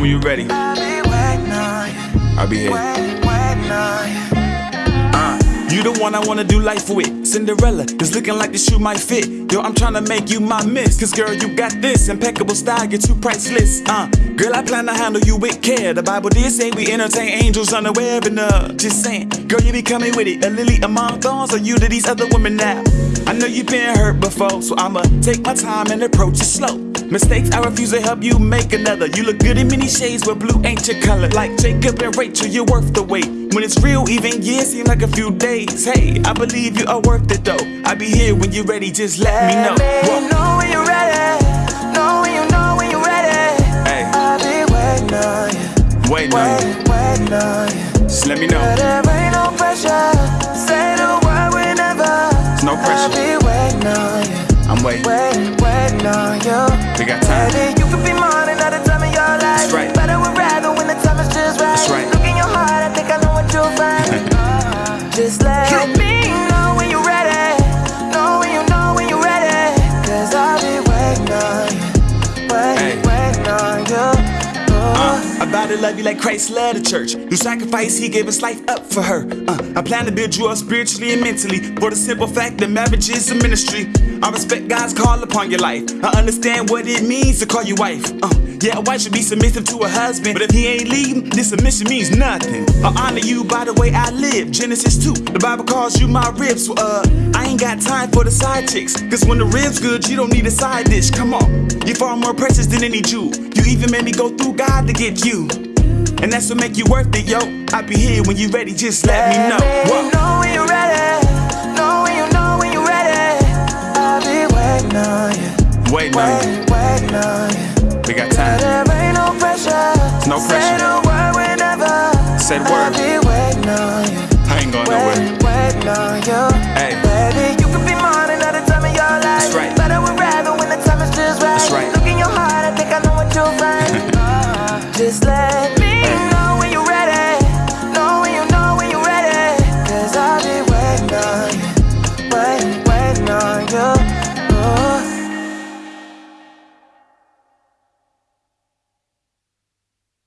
when you're ready. I'll be you. Here. You. Uh, you the one I wanna do life with. Cinderella is looking like the shoe might fit. Yo, I'm tryna make you my miss. Cause girl, you got this impeccable style, get you're too priceless. Uh, girl, I plan to handle you with care. The Bible did say we entertain angels unaware and uh, just saying. Girl, you be coming with it. A lily among thorns, or you to these other women now. I know you've been hurt before, so I'ma take my time and approach it slow. Mistakes, I refuse to help you make another. You look good in many shades, but blue ain't your color. Like Jacob and Rachel, you're worth the wait. When it's real, even years seem like a few days. Hey, I believe you are worth it though. I'll be here when you're ready, just let me know. Let me know when you're ready. Know when you know when you're ready. Hey, I'll be waiting on you. waiting on you. Waiting, on you. Just let me know. There ain't no pressure. Say the word whenever. There's no I'll pressure. be waiting on you. I'm waiting. Waiting, you. We got time. Baby, you could be About to love you like Christ loved the church. Through sacrifice, he gave his life up for her. Uh, I plan to build you up spiritually and mentally. For the simple fact that marriage is a ministry. I respect God's call upon your life. I understand what it means to call you wife. Uh, yeah, a wife should be submissive to a husband. But if he ain't leading, this submission means nothing. I honor you by the way I live. Genesis 2, the Bible calls you my ribs. So, uh, I ain't got time for the side chicks. Cause when the ribs good, you don't need a side dish. Come on, you're far more precious than any Jew. You even made me go through God to get you. And that's what make you worth it, yo. I'll be here when you ready, just let, me know. Whoa. know when you're ready. Know when you know when you're ready. I'll be waiting on you. Waiting on you. Waiting on you no pressure. Said a word whenever. Said word. I ain't going nowhere. Waiting, waiting on you. Hey. Baby, you